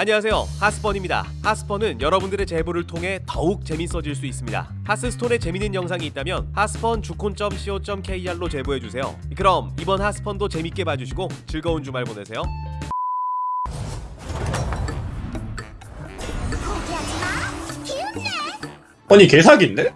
안녕하세요 하스펀입니다 하스펀은 여러분들의 제보를 통해 더욱 재밌어질 수 있습니다 하스스톤에 재밌는 영상이 있다면 하스펀 주콘.co.kr로 제보해주세요 그럼 이번 하스펀도 재밌게 봐주시고 즐거운 주말 보내세요. 아니 개사기인데?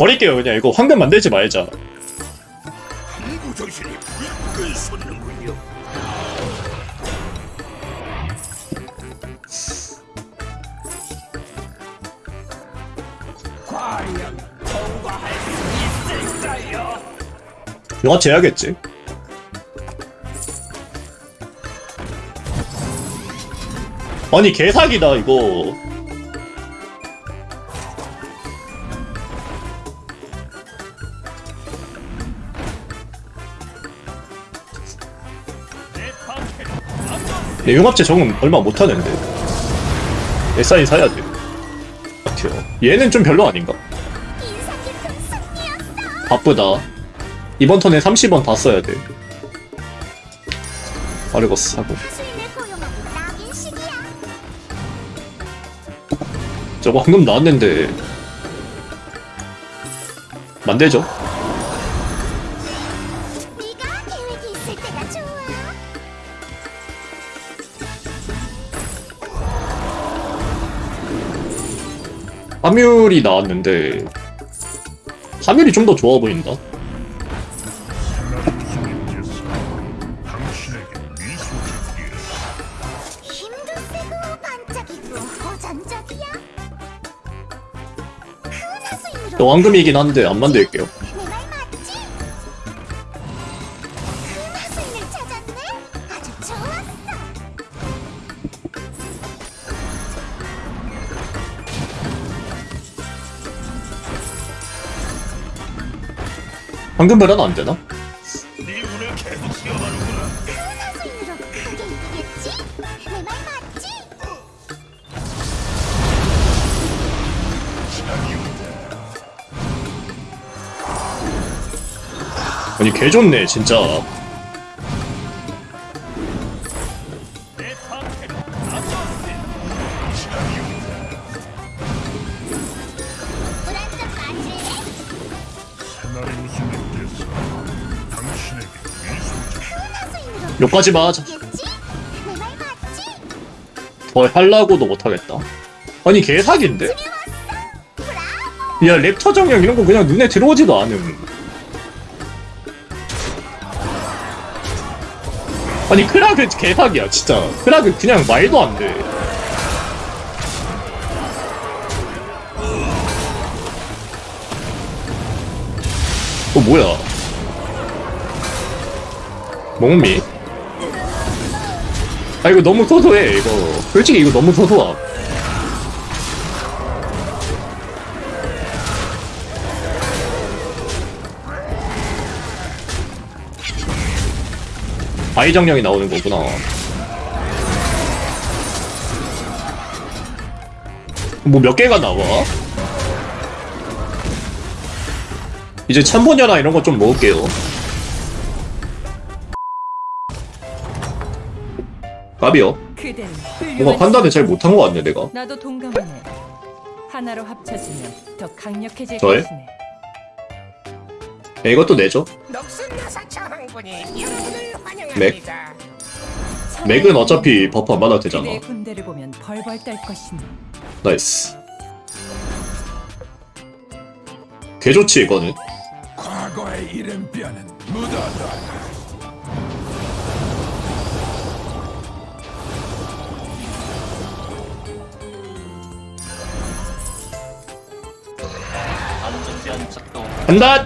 버릴게요. 그냥 이거 황금 만들지 말자? 영화제 해야겠지? 아니 개사기다 이거 내 융합체 적응 얼마 못하는데 SI 사야 돼 같아요 얘는 좀 별로 아닌가? 바쁘다. 이번 턴에 30원 다 써야 돼. 아르거스 사고. 저거 황금 나왔는데. 만들죠? 파멸이 나왔는데. 파멸이 좀 더 좋아 보인다. 황금이긴 한데 안 만들게요. 기겠지? 내말 맞지? 아니 개 좋네 진짜. 여기까지 맞지? 더 하려고도 못하겠다. 아니 개사기인데? 야 랩터 정령 이런 거 그냥 눈에 들어오지도 않음. 아니 크라그 개사기야 진짜. 크라그 그냥 말도 안 돼. 어 뭐야? 몽미? 아 이거 너무 소소해 이거. 솔직히 이거 너무 소소함. 아이정령이 나오는 거구나. 뭐 몇 개가 나와? 이제 참보녀나 이런 거 좀 먹을게요. 까비요. 뭔가 판단을 잘 못한 것 같네 내가. 나도 동감하네. 하나로 합쳐지면 더 강력해질? 것이네. 야, 이것도 내죠. 맥. 맥은 어차피 버프 안 받아도 되잖아. nice. 개 좋지 이거는. 과거의 이름뼈는 묻어둬 작동 간다.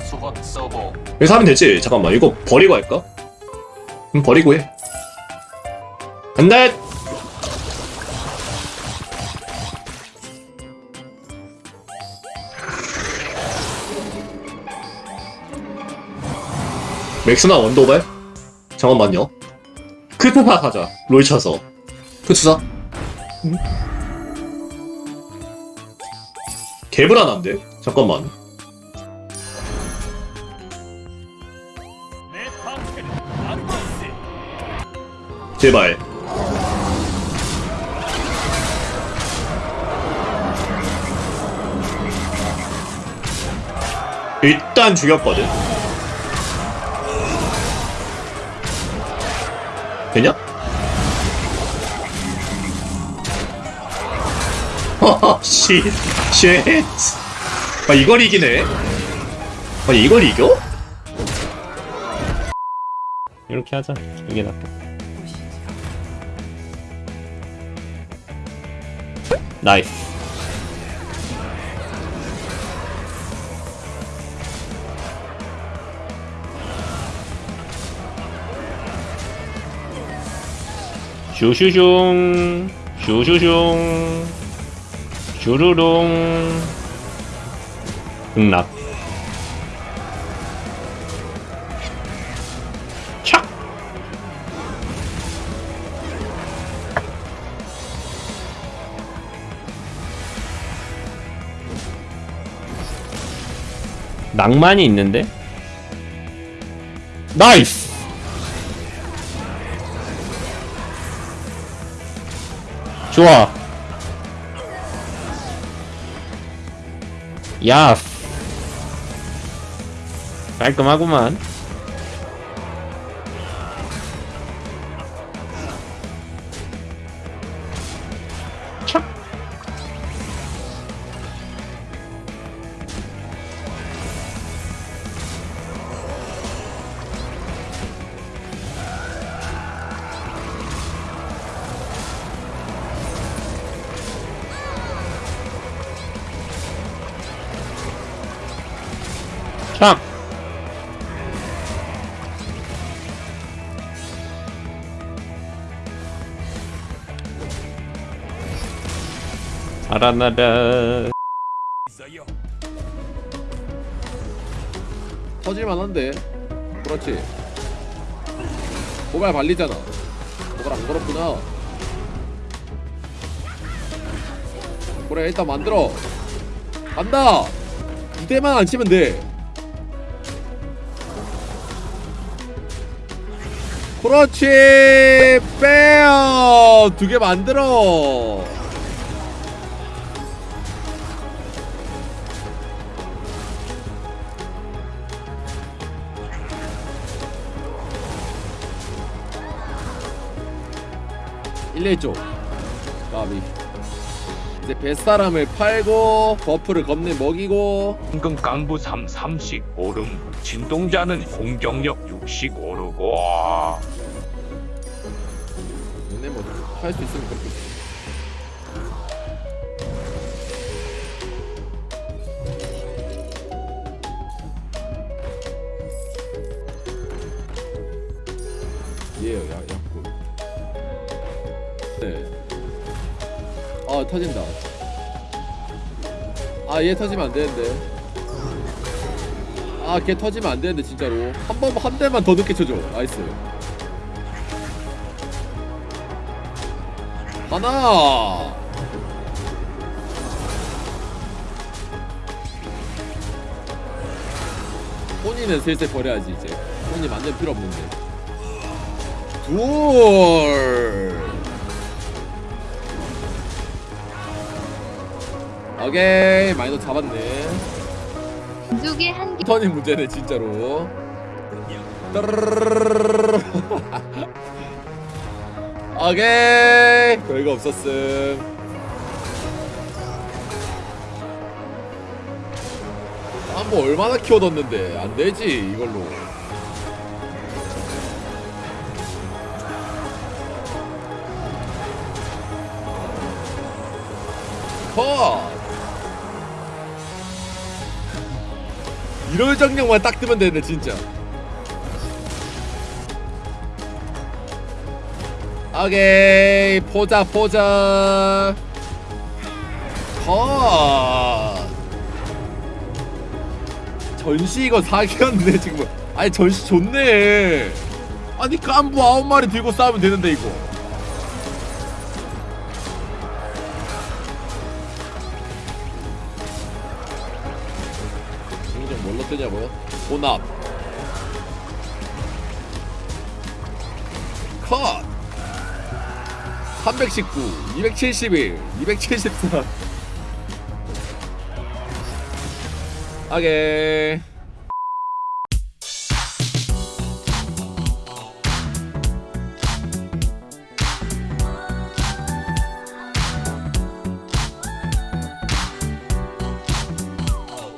수박 서버 여기서 하면 되지. 잠깐만 이거 버리고 할까? 음 버리고 해. 간다. 맥스나 원도발? 잠깐만요. 크투사 가자. 롤 쳐서. 크투사? 개불안한데? 잠깐만 제발 일단 죽였거든 되냐? 하하 씨 쉣. 아 이걸 이기네? 아 이걸 이겨? 이렇게 하자. 이게 낫다. 나이스. 슈슈슝. 슈슈슝. 슈루룽 착 낭만이 있는데? 나이스! 좋아. 야. 깔끔하구만. 착. 착. 알아나라. 터질만한데. 그렇지. 고갈 발리잖아. 고갈 안 걸었구나. 그래 일단 만들어. 간다! 이대만 안 치면 돼. 그렇지! 빼요 두 개 만들어 일레 쪽. 까비. 이제 뱃사람을 팔고 버프를 겁내 먹이고. 황금 강부 3 3씩 오름 진동자는 공격력 6씩 오르고 근데 뭐할 수 있으면 그렇게 터진다. 아 얘 터지면 안 되는데. 아 걔 터지면 안 되는데 진짜로. 한 번 한 대만 더 늦게 쳐줘. nice. 하나! 혼이는 슬슬 버려야지 이제. 혼이 만들 필요 없는데. 둘 오케이 마이너 잡았네. 두개 한 개. 턴이 문제네 진짜로. 오케이 별거 없었음. 한번 얼마나 키워뒀는데. 안 되지 이걸로. 컷 이럴 정령만 딱 뜨면 되는데 진짜. 오케이 포자 포자. 컷. 전시 이거 사기였네 지금. 아니 전시 좋네. 아니 깐부 아홉 마리 들고 싸우면 되는데 이거 뭘로 뜨냐고요? 혼합. 컷! 319 271 274 오케이